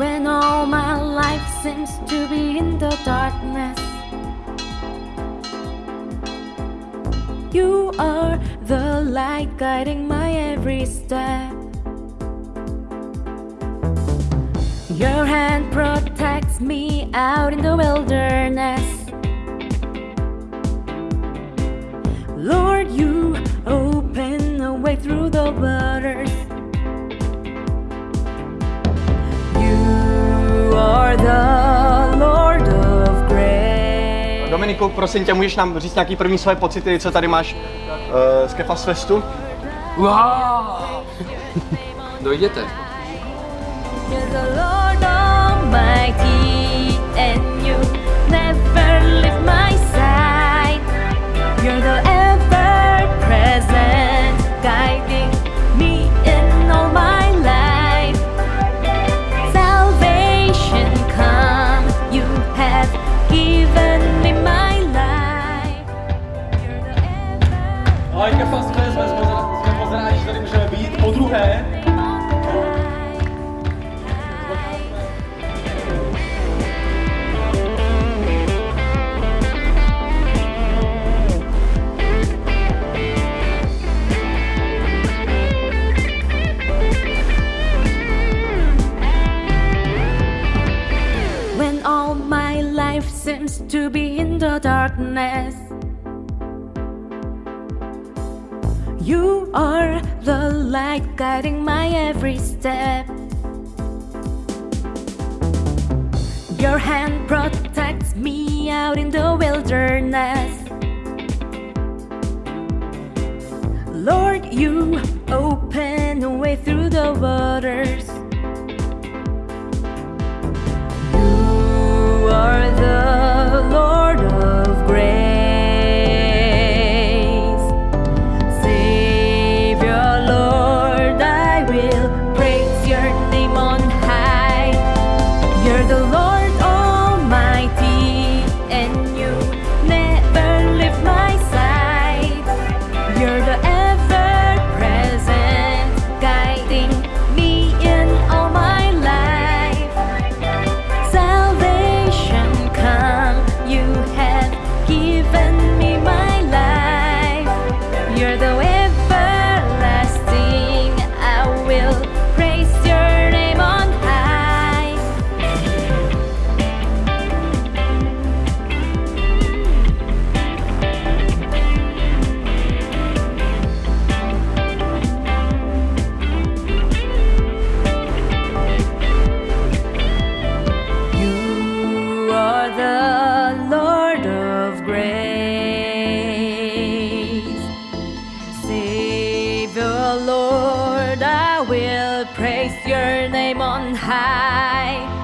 When all my life seems to be in the darkness You are the light guiding my every step. Your hand protects me out in the wilderness. Lord, you open a way through the waters Dominiku, prosím tě, můžeš nám říct nějaký první své pocity, co tady máš uh, z Kefas Festu? Wow! Dojděte. You're the Lord Almighty, and you never Jsme, jsme, jsme, že tady můžeme být po druhé. When all my life seems to be in the darkness, you are the light guiding my every step. Your hand protects me out in the wilderness. Lord, you open a way through the waters. Will your name on high.